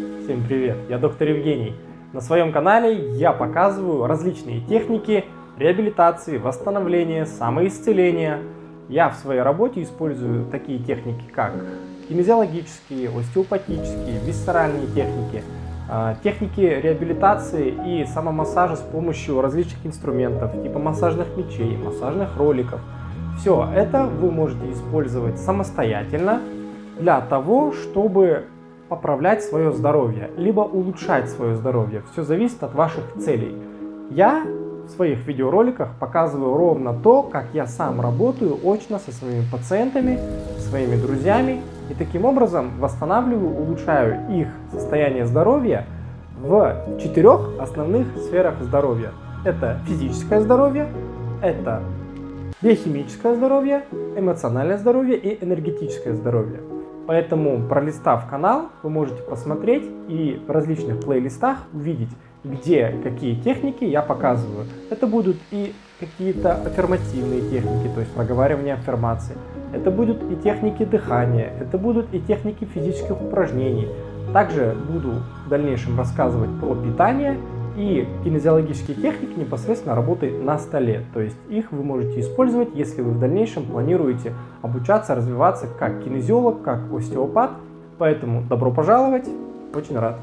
Всем привет, я доктор Евгений. На своем канале я показываю различные техники реабилитации, восстановления, самоисцеления. Я в своей работе использую такие техники, как кинезиологические, остеопатические, висцеральные техники, а, техники реабилитации и самомассажа с помощью различных инструментов, типа массажных мечей, массажных роликов. Все это вы можете использовать самостоятельно для того, чтобы поправлять свое здоровье, либо улучшать свое здоровье. Все зависит от ваших целей. Я в своих видеороликах показываю ровно то, как я сам работаю очно со своими пациентами, своими друзьями, и таким образом восстанавливаю, улучшаю их состояние здоровья в четырех основных сферах здоровья. Это физическое здоровье, это биохимическое здоровье, эмоциональное здоровье и энергетическое здоровье. Поэтому, пролистав канал, вы можете посмотреть и в различных плейлистах увидеть, где какие техники я показываю. Это будут и какие-то аффирмативные техники, то есть проговаривание аффирмации. Это будут и техники дыхания, это будут и техники физических упражнений. Также буду в дальнейшем рассказывать про питание и кинезиологические техники непосредственно работают на столе. То есть их вы можете использовать, если вы в дальнейшем планируете обучаться, развиваться как кинезиолог, как остеопат. Поэтому добро пожаловать, очень рад.